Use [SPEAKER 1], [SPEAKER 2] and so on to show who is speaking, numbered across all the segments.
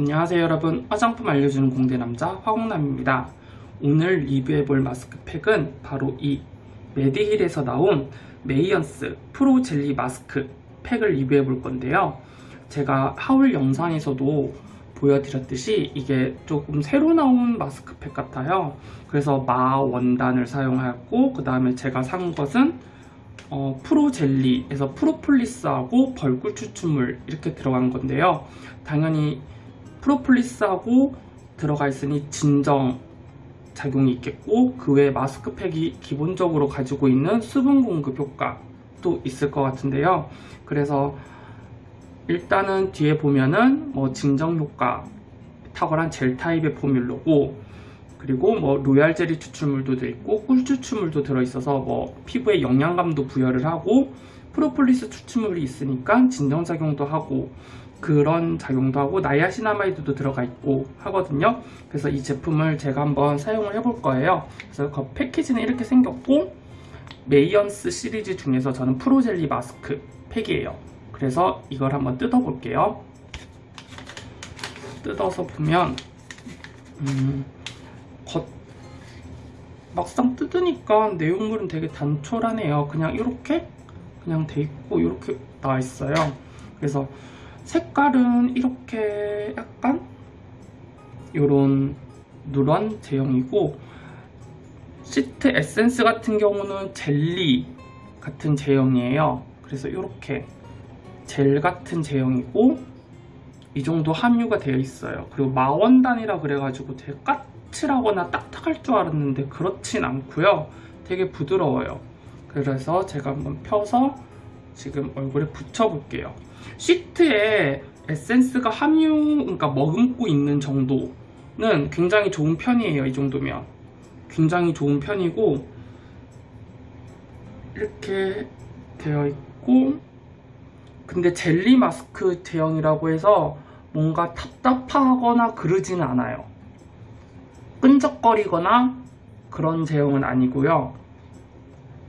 [SPEAKER 1] 안녕하세요 여러분. 화장품 알려주는 공대 남자 화공남입니다. 오늘 리뷰해볼 마스크팩은 바로 이 메디힐에서 나온 메이언스 프로 젤리 마스크 팩을 리뷰해볼 건데요. 제가 haul 영상에서도 보여드렸듯이 이게 조금 새로 나온 마스크팩 같아요. 그래서 마 원단을 사용하였고 그 다음에 제가 산 것은 어, 프로 젤리에서 프로폴리스하고 벌꿀 추출물 이렇게 들어간 건데요. 당연히 프로폴리스하고 들어가 있으니 진정 작용이 있겠고 그 외에 마스크팩이 기본적으로 가지고 있는 수분 공급 효과도 있을 것 같은데요. 그래서 일단은 뒤에 보면은 뭐 진정 효과 탁월한 젤 타입의 formula고 그리고 뭐 로얄 젤리 추출물도 들어있고 꿀 추출물도 들어 있어서 뭐 피부에 영양감도 부여를 하고 프로폴리스 추출물이 있으니까 진정작용도 하고 그런 작용도 하고 niacinamide도 들어가 있고 하거든요. 그래서 이 제품을 제가 한번 사용을 해볼 거예요. 그래서 그 패키지는 이렇게 생겼고 메이언스 시리즈 중에서 저는 프로젤리 마스크 팩이에요. 그래서 이걸 한번 뜯어 볼게요. 뜯어서 보면 음, 겉 막상 뜯으니까 내용물은 되게 단촐하네요. 그냥 이렇게 그냥 돼 있고 이렇게 나와 있어요. 그래서 색깔은 이렇게 약간 이런 누런 제형이고 시트 에센스 같은 경우는 젤리 같은 제형이에요. 그래서 이렇게 젤 같은 제형이고 이 정도 함유가 되어 있어요. 그리고 마원단이라 그래가지고 되게 까칠하거나 딱딱할 줄 알았는데 그렇진 않고요. 되게 부드러워요 그래서 제가 한번 펴서 지금 얼굴에 붙여볼게요 시트에 에센스가 함유, 그러니까 머금고 있는 정도는 굉장히 좋은 편이에요. 이 정도면. 굉장히 좋은 편이고 이렇게 되어 있고 근데 젤리 마스크 제형이라고 해서 뭔가 답답하거나 그러지는 않아요. 끈적거리거나 그런 제형은 아니고요.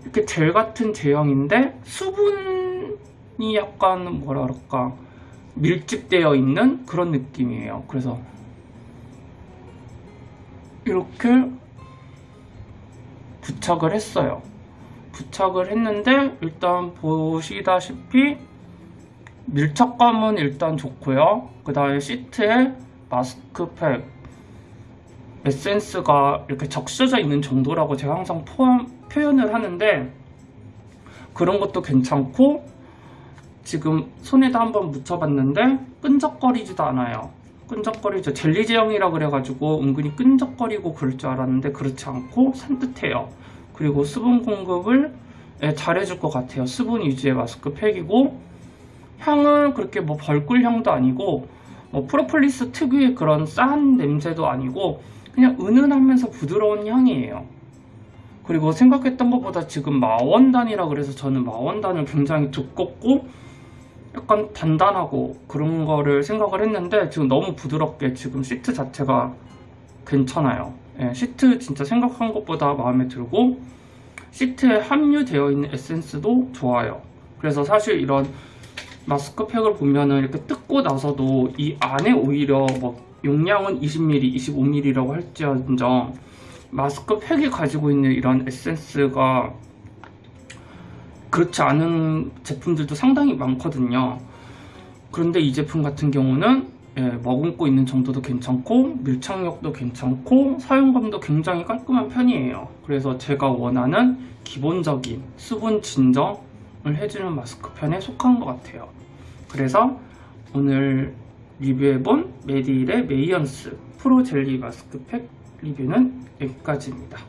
[SPEAKER 1] 이렇게 젤 같은 제형인데 수분 이 약간 뭐라 그럴까? 밀집되어 있는 그런 느낌이에요. 그래서 이렇게 부착을 했어요. 부착을 했는데 일단 보시다시피 밀착감은 일단 좋고요. 그 다음에 시트에 마스크팩 에센스가 이렇게 적셔져 있는 정도라고 제가 항상 포함, 표현을 하는데 그런 것도 괜찮고 지금 손에다 한번 묻혀봤는데 끈적거리지도 않아요. 끈적거리죠. 젤리 제형이라 그래가지고 은근히 끈적거리고 그럴 줄 알았는데 그렇지 않고 산뜻해요. 그리고 수분 공급을 예, 잘해줄 것 같아요. 수분 위주의 마스크팩이고 향은 그렇게 뭐 벌꿀 향도 아니고 뭐 프로폴리스 특유의 그런 싼 냄새도 아니고 그냥 은은하면서 부드러운 향이에요 그리고 생각했던 것보다 지금 마원단이라 그래서 저는 마원단을 굉장히 두껍고 약간 단단하고 그런 거를 생각을 했는데 지금 너무 부드럽게 지금 시트 자체가 괜찮아요. 예, 시트 진짜 생각한 것보다 마음에 들고 시트에 함유되어 있는 에센스도 좋아요. 그래서 사실 이런 마스크팩을 보면은 이렇게 뜯고 나서도 이 안에 오히려 뭐 용량은 20ml, 25ml라고 할지언정 마스크 팩이 가지고 있는 이런 에센스가 그렇지 않은 제품들도 상당히 많거든요. 그런데 이 제품 같은 경우는 예, 머금고 있는 정도도 괜찮고 밀착력도 괜찮고 사용감도 굉장히 깔끔한 편이에요. 그래서 제가 원하는 기본적인 수분 진정을 해주는 마스크 팩에 속한 것 같아요. 그래서 오늘 리뷰해본 메디힐의 메이언스 프로 젤리 마스크팩 리뷰는 여기까지입니다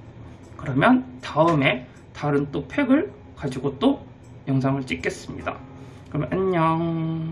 [SPEAKER 1] 그러면 다음에 다른 또 팩을 가지고 또 영상을 찍겠습니다. 그럼 안녕